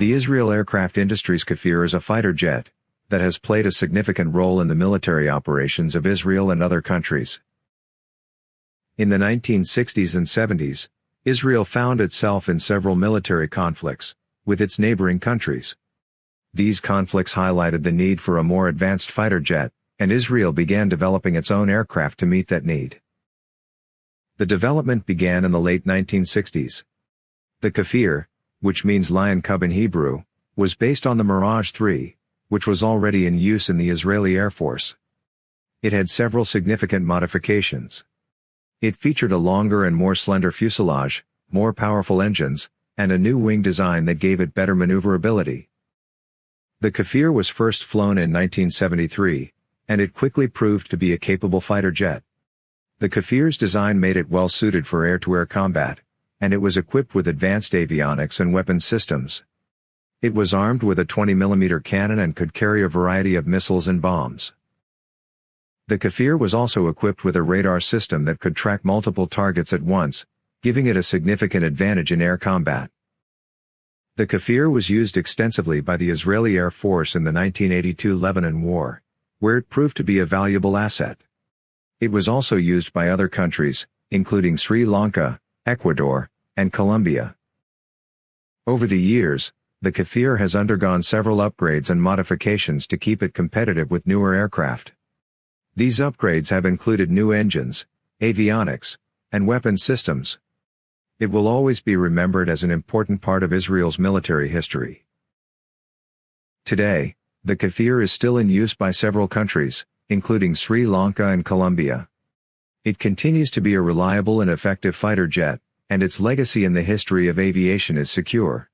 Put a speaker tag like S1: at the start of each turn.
S1: The Israel Aircraft Industries Kfir is a fighter jet that has played a significant role in the military operations of Israel and other countries. In the 1960s and 70s, Israel found itself in several military conflicts with its neighboring countries. These conflicts highlighted the need for a more advanced fighter jet, and Israel began developing its own aircraft to meet that need. The development began in the late 1960s. The Kfir, which means lion cub in Hebrew, was based on the Mirage 3, which was already in use in the Israeli Air Force. It had several significant modifications. It featured a longer and more slender fuselage, more powerful engines, and a new wing design that gave it better maneuverability. The Kfir was first flown in 1973, and it quickly proved to be a capable fighter jet. The Kfir's design made it well suited for air-to-air combat, and it was equipped with advanced avionics and weapons systems. It was armed with a 20mm cannon and could carry a variety of missiles and bombs. The Kfir was also equipped with a radar system that could track multiple targets at once, giving it a significant advantage in air combat. The Kfir was used extensively by the Israeli Air Force in the 1982 Lebanon War, where it proved to be a valuable asset. It was also used by other countries, including Sri Lanka, Ecuador, and Colombia. Over the years, the Kfir has undergone several upgrades and modifications to keep it competitive with newer aircraft. These upgrades have included new engines, avionics, and weapon systems. It will always be remembered as an important part of Israel's military history. Today, the Kfir is still in use by several countries, including Sri Lanka and Colombia. It continues to be a reliable and effective fighter jet, and its legacy in the history of aviation is secure.